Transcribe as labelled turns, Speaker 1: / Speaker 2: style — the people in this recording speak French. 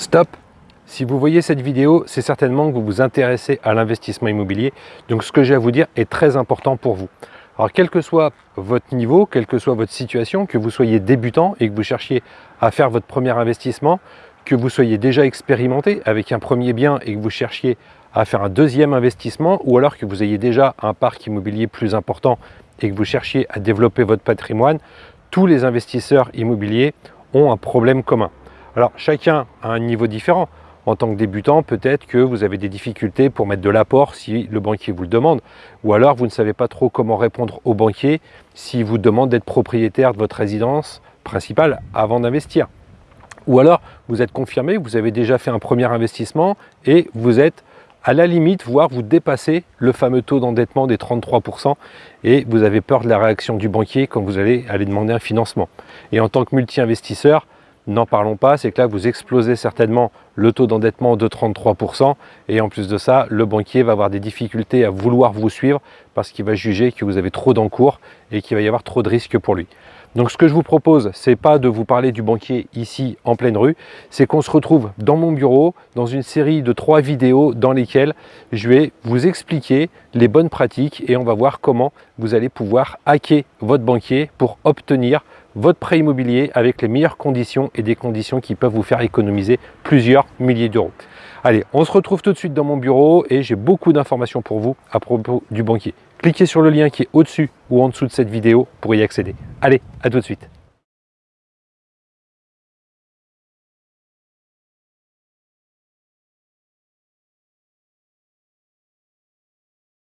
Speaker 1: Stop Si vous voyez cette vidéo, c'est certainement que vous vous intéressez à l'investissement immobilier. Donc ce que j'ai à vous dire est très important pour vous. Alors quel que soit votre niveau, quelle que soit votre situation, que vous soyez débutant et que vous cherchiez à faire votre premier investissement, que vous soyez déjà expérimenté avec un premier bien et que vous cherchiez à faire un deuxième investissement ou alors que vous ayez déjà un parc immobilier plus important et que vous cherchiez à développer votre patrimoine, tous les investisseurs immobiliers ont un problème commun. Alors chacun a un niveau différent. En tant que débutant, peut-être que vous avez des difficultés pour mettre de l'apport si le banquier vous le demande. Ou alors vous ne savez pas trop comment répondre au banquier s'il vous demande d'être propriétaire de votre résidence principale avant d'investir. Ou alors vous êtes confirmé, vous avez déjà fait un premier investissement et vous êtes à la limite, voire vous dépassez le fameux taux d'endettement des 33% et vous avez peur de la réaction du banquier quand vous allez aller demander un financement. Et en tant que multi-investisseur, n'en parlons pas, c'est que là vous explosez certainement le taux d'endettement de 33% et en plus de ça, le banquier va avoir des difficultés à vouloir vous suivre parce qu'il va juger que vous avez trop d'encours et qu'il va y avoir trop de risques pour lui. Donc ce que je vous propose, c'est pas de vous parler du banquier ici en pleine rue, c'est qu'on se retrouve dans mon bureau dans une série de trois vidéos dans lesquelles je vais vous expliquer les bonnes pratiques et on va voir comment vous allez pouvoir hacker votre banquier pour obtenir votre prêt immobilier avec les meilleures conditions et des conditions qui peuvent vous faire économiser plusieurs milliers d'euros. Allez, on se retrouve tout de suite dans mon bureau et j'ai beaucoup d'informations pour vous à propos du banquier. Cliquez sur le lien qui est au-dessus ou en dessous de cette vidéo pour y accéder. Allez, à tout de suite.